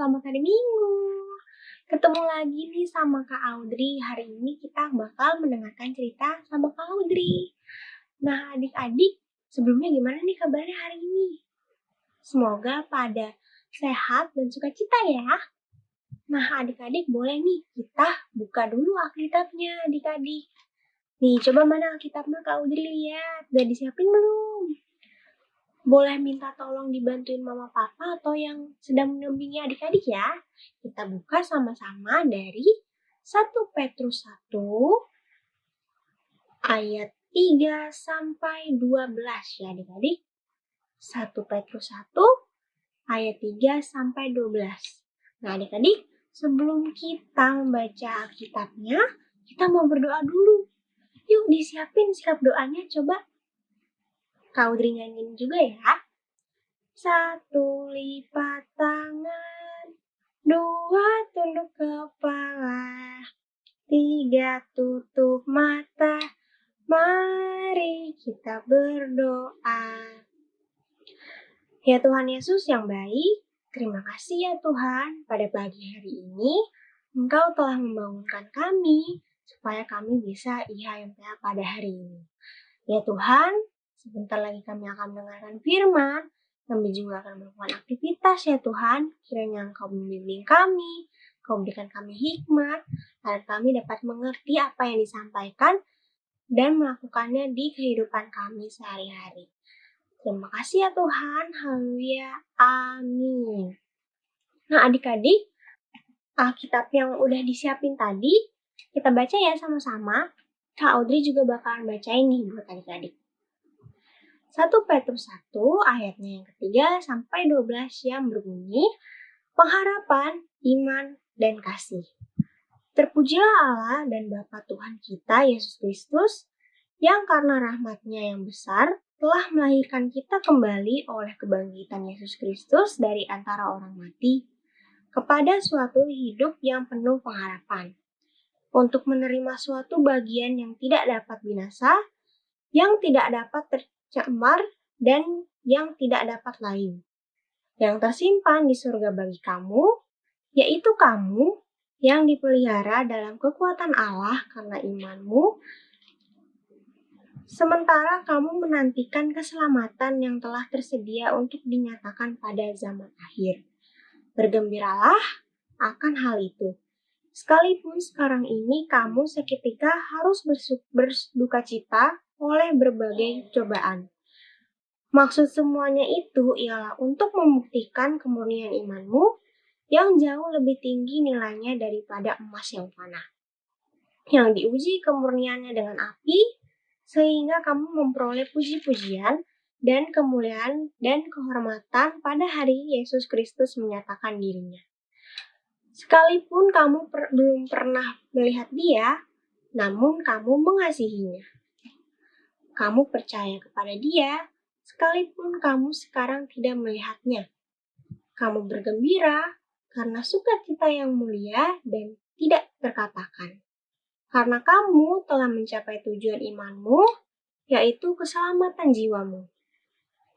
selamat hari Minggu. Ketemu lagi nih sama Kak Audrey. Hari ini kita bakal mendengarkan cerita sama Kak Audrey. Nah, adik-adik, sebelumnya gimana nih kabarnya hari ini? Semoga pada sehat dan sukacita ya. Nah, adik-adik boleh nih kita buka dulu Alkitabnya, adik-adik. Nih, coba mana Alkitabnya Kak Audrey lihat. Udah disiapin belum? Boleh minta tolong dibantuin mama papa atau yang sedang mendampingi adik-adik ya. Kita buka sama-sama dari 1 Petrus 1 ayat 3 sampai 12 ya adik-adik. 1 Petrus 1 ayat 3 sampai 12. Nah adik-adik, sebelum kita membaca Alkitabnya, kita mau berdoa dulu. Yuk disiapin sikap doanya coba Kau nyanyiin juga ya. Satu lipat tangan, dua tunduk kepala, tiga tutup mata, mari kita berdoa. Ya Tuhan Yesus yang baik, terima kasih ya Tuhan pada pagi hari ini Engkau telah membangunkan kami supaya kami bisa IHMPA pada hari ini. Ya Tuhan, Sebentar lagi kami akan mendengarkan firman, kami juga akan melakukan aktivitas ya Tuhan. Kiranya Engkau membimbing kami, Engkau berikan kami hikmat, agar kami dapat mengerti apa yang disampaikan dan melakukannya di kehidupan kami sehari-hari. Terima kasih ya Tuhan. Haleluya. Amin. Nah adik-adik, Alkitab yang udah disiapin tadi, kita baca ya sama-sama. Kak Audrey juga bakalan bacain nih buat adik-adik. 1 Petrus 1 ayatnya yang ketiga sampai 12 yang berbunyi pengharapan, iman, dan kasih. Terpujilah Allah dan Bapa Tuhan kita Yesus Kristus yang karena rahmatnya yang besar telah melahirkan kita kembali oleh kebangkitan Yesus Kristus dari antara orang mati kepada suatu hidup yang penuh pengharapan untuk menerima suatu bagian yang tidak dapat binasa, yang tidak dapat cemar, dan yang tidak dapat lain. Yang tersimpan di surga bagi kamu, yaitu kamu yang dipelihara dalam kekuatan Allah karena imanmu, sementara kamu menantikan keselamatan yang telah tersedia untuk dinyatakan pada zaman akhir. Bergembiralah akan hal itu. Sekalipun sekarang ini kamu seketika harus berduka cita oleh berbagai cobaan. Maksud semuanya itu ialah untuk membuktikan kemurnian imanmu yang jauh lebih tinggi nilainya daripada emas yang fana. Yang diuji kemurniannya dengan api, sehingga kamu memperoleh puji-pujian dan kemuliaan dan kehormatan pada hari Yesus Kristus menyatakan dirinya. Sekalipun kamu per belum pernah melihat dia, namun kamu mengasihinya kamu percaya kepada dia, sekalipun kamu sekarang tidak melihatnya. Kamu bergembira karena sukacita yang mulia dan tidak terkatakan. Karena kamu telah mencapai tujuan imanmu, yaitu keselamatan jiwamu.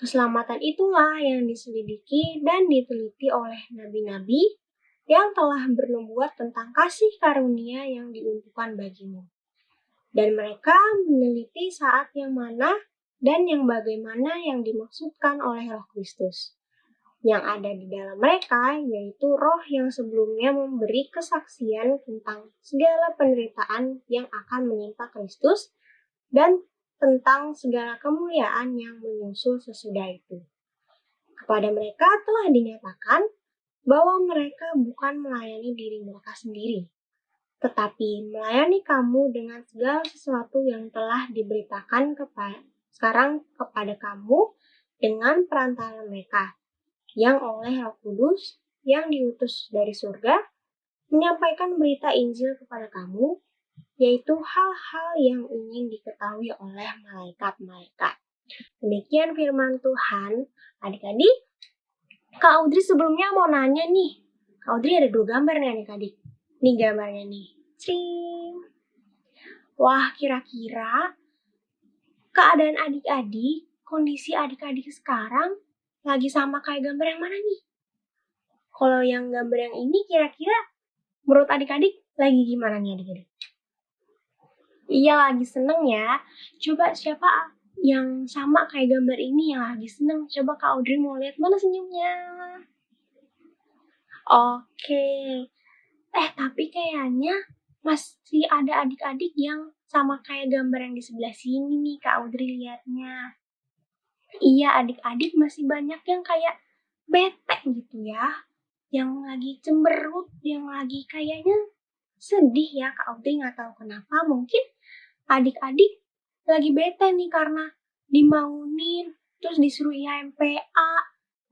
Keselamatan itulah yang diselidiki dan diteliti oleh nabi-nabi yang telah bernubuat tentang kasih karunia yang diuntukkan bagimu dan mereka meneliti saat yang mana dan yang bagaimana yang dimaksudkan oleh Roh Kristus. Yang ada di dalam mereka yaitu roh yang sebelumnya memberi kesaksian tentang segala penderitaan yang akan menimpa Kristus dan tentang segala kemuliaan yang menyusul sesudah itu. Kepada mereka telah dinyatakan bahwa mereka bukan melayani diri mereka sendiri, tetapi melayani kamu dengan segala sesuatu yang telah diberitakan kepada sekarang kepada kamu dengan perantara mereka yang oleh Roh Kudus yang diutus dari surga menyampaikan berita Injil kepada kamu yaitu hal-hal yang ingin diketahui oleh malaikat-malaikat. Demikian firman Tuhan. Adik-adik, Kak Audrey sebelumnya mau nanya nih. Kak Audrey ada dua gambar nih adik-adik. Nih gambarnya nih. Cing. Wah, kira-kira keadaan adik-adik, kondisi adik-adik sekarang lagi sama kayak gambar yang mana nih? Kalau yang gambar yang ini kira-kira menurut adik-adik lagi gimana nih adik-adik? Iya lagi seneng ya. Coba siapa yang sama kayak gambar ini yang lagi seneng? Coba Kak Audrey mau lihat mana senyumnya. Oke. Eh tapi kayaknya masih ada adik-adik yang sama kayak gambar yang di sebelah sini nih Kak Audrey lihatnya. Iya adik-adik masih banyak yang kayak bete gitu ya. Yang lagi cemberut, yang lagi kayaknya sedih ya Kak Audrey nggak tahu kenapa. Mungkin adik-adik lagi bete nih karena dimaunin, terus disuruh IMPA,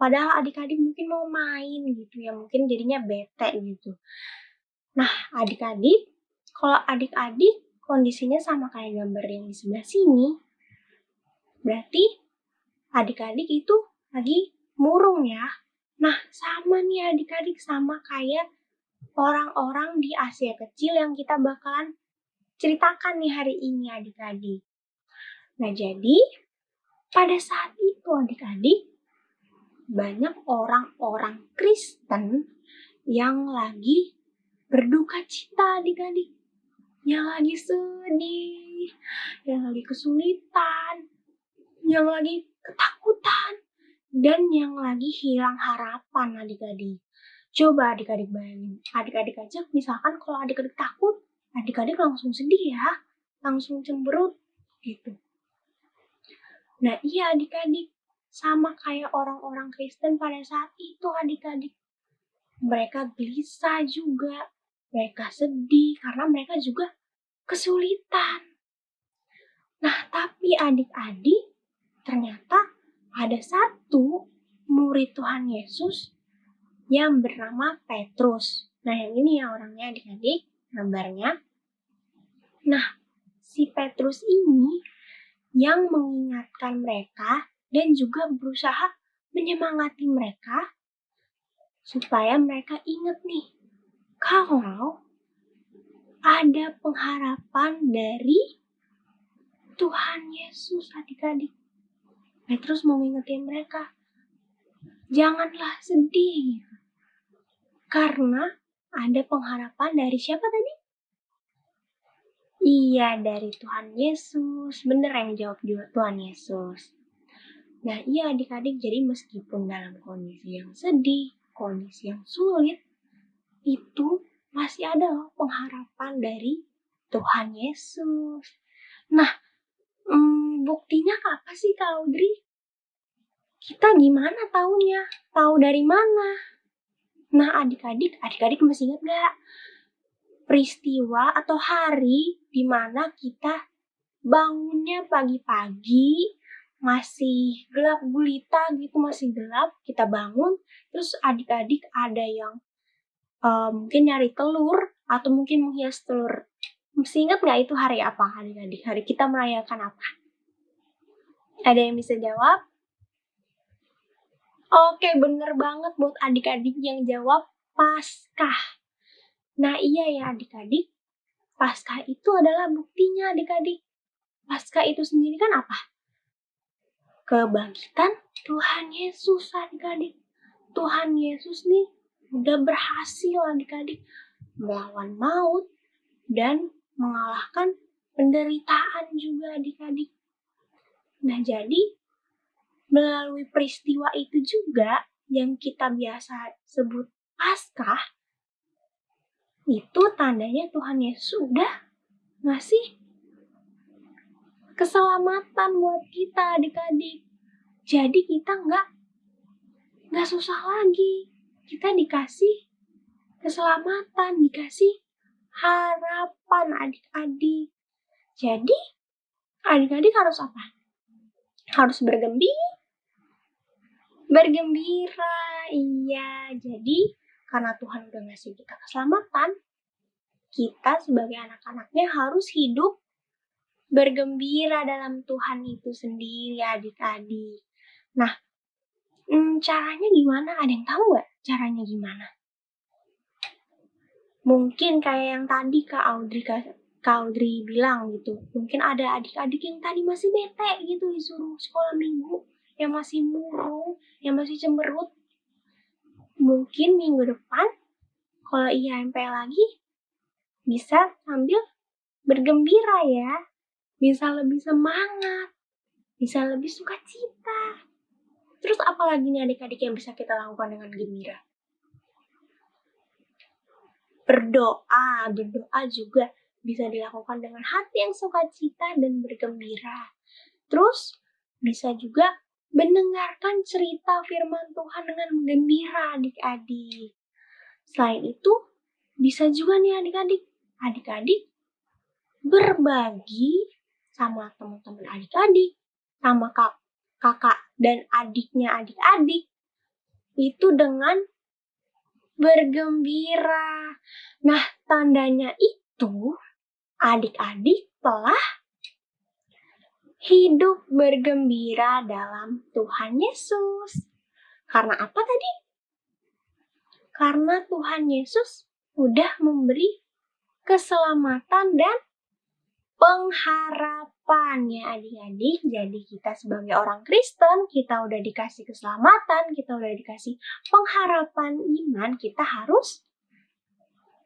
padahal adik-adik mungkin mau main gitu ya, mungkin jadinya bete gitu. Nah, adik-adik, kalau adik-adik kondisinya sama kayak gambar yang di sebelah sini, berarti adik-adik itu lagi murung ya. Nah, sama nih adik-adik, sama kayak orang-orang di Asia kecil yang kita bakalan ceritakan nih hari ini adik-adik. Nah, jadi pada saat itu adik-adik banyak orang-orang Kristen yang lagi berduka cita adik-adik. Yang lagi sedih, yang lagi kesulitan, yang lagi ketakutan, dan yang lagi hilang harapan adik-adik. Coba adik-adik bayangin, adik-adik aja misalkan kalau adik-adik takut, adik-adik langsung sedih ya, langsung cemberut gitu. Nah iya adik-adik, sama kayak orang-orang Kristen pada saat itu adik-adik. Mereka gelisah juga, mereka sedih karena mereka juga kesulitan. Nah tapi adik-adik, ternyata ada satu murid Tuhan Yesus yang bernama Petrus. Nah yang ini ya orangnya adik-adik, gambarnya. Nah, si Petrus ini yang mengingatkan mereka dan juga berusaha menyemangati mereka supaya mereka ingat nih kalau ada pengharapan dari Tuhan Yesus adik-adik. Petrus mau ngingetin mereka, janganlah sedih. Karena ada pengharapan dari siapa tadi? Iya, dari Tuhan Yesus. Bener yang jawab juga Tuhan Yesus. Nah, iya adik-adik, jadi meskipun dalam kondisi yang sedih, kondisi yang sulit, itu masih ada pengharapan dari Tuhan Yesus. Nah, hmm, buktinya apa sih Kak Audrey? Kita gimana taunya? Tahu dari mana? Nah, adik-adik, adik-adik masih ingat gak? peristiwa atau hari di mana kita bangunnya pagi-pagi masih gelap gulita gitu masih gelap kita bangun terus adik-adik ada yang uh, mungkin nyari telur atau mungkin menghias telur masih ingat nggak itu hari apa adik-adik hari kita merayakan apa ada yang bisa jawab oke bener banget buat adik-adik yang jawab Paskah Nah iya ya adik-adik, pasca itu adalah buktinya adik-adik. Pasca itu sendiri kan apa? Kebangkitan Tuhan Yesus adik-adik. Tuhan Yesus nih udah berhasil adik-adik melawan maut dan mengalahkan penderitaan juga adik-adik. Nah jadi melalui peristiwa itu juga yang kita biasa sebut Paskah, itu tandanya Tuhan Yesus sudah ngasih keselamatan buat kita adik-adik. Jadi kita nggak nggak susah lagi. Kita dikasih keselamatan, dikasih harapan adik-adik. Jadi adik-adik harus apa? Harus bergembira. Bergembira, iya. Jadi karena Tuhan udah ngasih kita keselamatan, kita sebagai anak-anaknya harus hidup bergembira dalam Tuhan itu sendiri adik-adik. Nah, hmm, caranya gimana? Ada yang tahu nggak caranya gimana? Mungkin kayak yang tadi Kak Audrey, Kak, Audrey bilang gitu. Mungkin ada adik-adik yang tadi masih bete gitu disuruh sekolah minggu, yang masih murung, yang masih cemberut. mungkin minggu depan kalau IHMP lagi bisa sambil bergembira ya, bisa lebih semangat, bisa lebih sukacita. Terus apalagi nih adik-adik yang bisa kita lakukan dengan gembira? Berdoa, berdoa juga bisa dilakukan dengan hati yang sukacita dan bergembira. Terus bisa juga mendengarkan cerita firman Tuhan dengan gembira adik-adik. Selain itu, bisa juga nih adik-adik, adik-adik berbagi sama teman-teman adik-adik, sama kak, kakak dan adiknya adik-adik, itu dengan bergembira. Nah, tandanya itu adik-adik telah hidup bergembira dalam Tuhan Yesus. Karena apa tadi? Karena Tuhan Yesus udah memberi keselamatan dan pengharapan ya adik-adik. Jadi kita sebagai orang Kristen, kita udah dikasih keselamatan, kita udah dikasih pengharapan iman, kita harus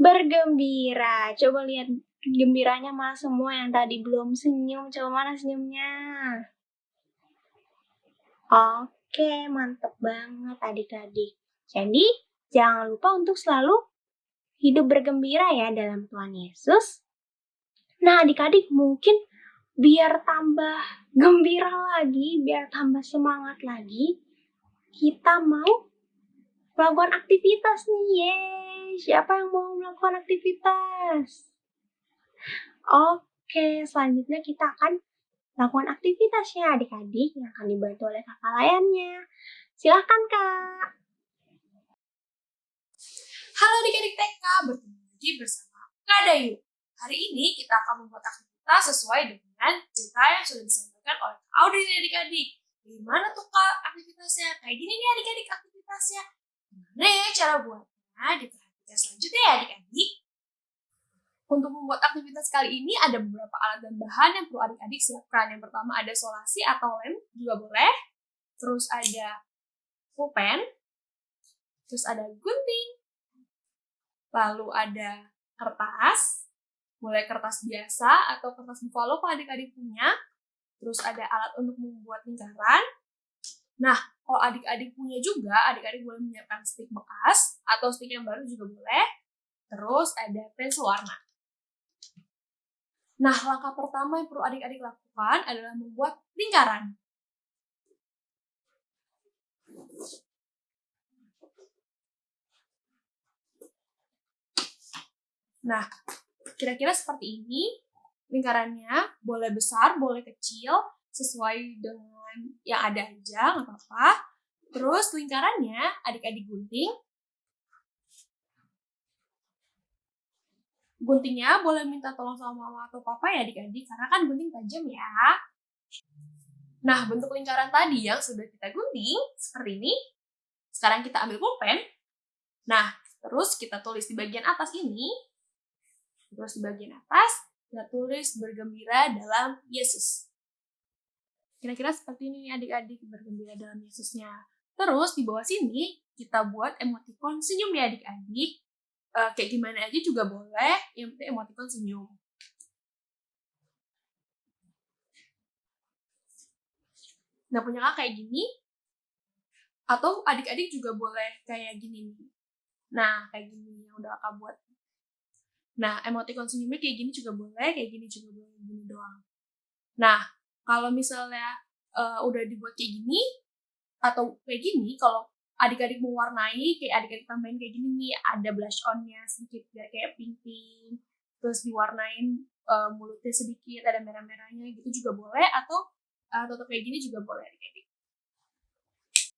bergembira. Coba lihat gembiranya malah semua yang tadi belum senyum. Coba mana senyumnya? Oke, mantep banget adik-adik. Jadi, jangan lupa untuk selalu hidup bergembira ya dalam Tuhan Yesus. Nah, adik-adik mungkin biar tambah gembira lagi, biar tambah semangat lagi, kita mau melakukan aktivitas nih. Yeay, siapa yang mau melakukan aktivitas? Oke, selanjutnya kita akan melakukan aktivitasnya adik-adik yang akan dibantu oleh kakak layannya. Silahkan kak. Halo adik-adik TK, bertemu lagi bersama Kak Dayu. Hari ini kita akan membuat aktivitas sesuai dengan cerita yang sudah disampaikan oleh Audrey nih adik-adik. Gimana tuh Kak aktivitasnya? Kayak gini nih adik-adik aktivitasnya. Gimana ya cara buatnya? Diperhatikan selanjutnya ya adik-adik. Untuk membuat aktivitas kali ini ada beberapa alat dan bahan yang perlu adik-adik siapkan. Yang pertama ada solasi atau lem juga boleh. Terus ada pulpen. Terus ada gunting. Lalu ada kertas. Boleh kertas biasa atau kertas buffalo kalau adik-adik punya. Terus ada alat untuk membuat lingkaran. Nah, kalau adik-adik punya juga, adik-adik boleh menyiapkan stick bekas atau stick yang baru juga boleh. Terus ada pensil warna. Nah, langkah pertama yang perlu adik-adik lakukan adalah membuat lingkaran. Nah, kira-kira seperti ini. Lingkarannya boleh besar, boleh kecil, sesuai dengan yang ada aja, nggak apa-apa. Terus lingkarannya adik-adik gunting guntingnya boleh minta tolong sama mama atau papa ya adik-adik karena kan gunting tajam ya. Nah, bentuk lingkaran tadi yang sudah kita gunting seperti ini. Sekarang kita ambil pulpen. Nah, terus kita tulis di bagian atas ini. Terus di bagian atas kita tulis bergembira dalam Yesus. Kira-kira seperti ini adik-adik bergembira dalam Yesusnya. Terus di bawah sini kita buat emoticon senyum ya adik-adik uh, kayak gimana aja juga boleh yang penting emoticon senyum nah punya kakak kayak gini atau adik-adik juga boleh kayak gini nih nah kayak gini yang udah kakak buat nah emoticon senyumnya kayak gini juga boleh kayak gini juga boleh gini doang. Nah kalau misalnya uh, udah dibuat kayak gini atau kayak gini kalau adik-adik mewarnai kayak adik-adik tambahin kayak gini nih ada blush onnya sedikit kayak pink pink terus diwarnain uh, mulutnya sedikit ada merah-merahnya gitu juga boleh atau uh, tetap kayak gini juga boleh adik-adik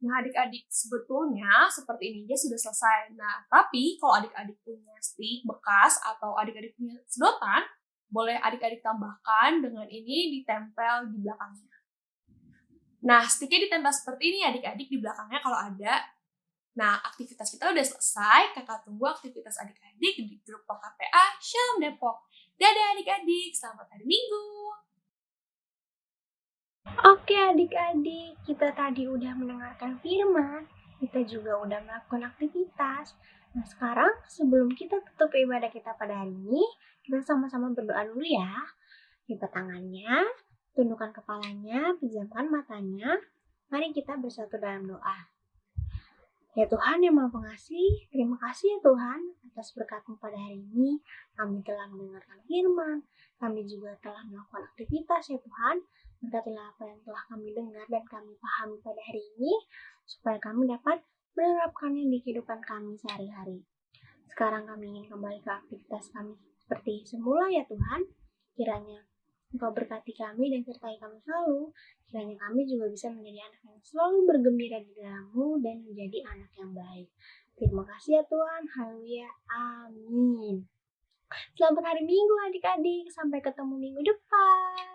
nah adik-adik sebetulnya seperti ini aja sudah selesai nah tapi kalau adik-adik punya stick bekas atau adik-adik punya sedotan boleh adik-adik tambahkan dengan ini ditempel di belakangnya Nah, sticknya ditempel seperti ini adik-adik di belakangnya kalau ada. Nah, aktivitas kita udah selesai. Kakak tunggu aktivitas adik-adik di grup PKPA Shalom Depok. Dadah adik-adik, selamat hari Minggu. Oke adik-adik, kita tadi udah mendengarkan firman kita juga udah melakukan aktivitas. Nah sekarang sebelum kita tutup ibadah kita pada hari ini, kita sama-sama berdoa dulu ya. Lipat tangannya, tundukkan kepalanya, pejamkan matanya. Mari kita bersatu dalam doa. Ya Tuhan yang Maha Pengasih, terima kasih ya Tuhan atas berkatmu pada hari ini. Kami telah mendengarkan firman, kami juga telah melakukan aktivitas ya Tuhan. Berkatilah apa yang telah kami dengar dan kami pahami pada hari ini, supaya kami dapat menerapkannya di kehidupan kami sehari-hari. Sekarang kami ingin kembali ke aktivitas kami seperti semula ya Tuhan. Kiranya Engkau berkati kami dan sertai kami selalu. Kiranya kami juga bisa menjadi anak yang selalu bergembira di dalammu dan menjadi anak yang baik. Terima kasih ya Tuhan. Haleluya. Amin. Selamat hari Minggu adik-adik. Sampai ketemu minggu depan.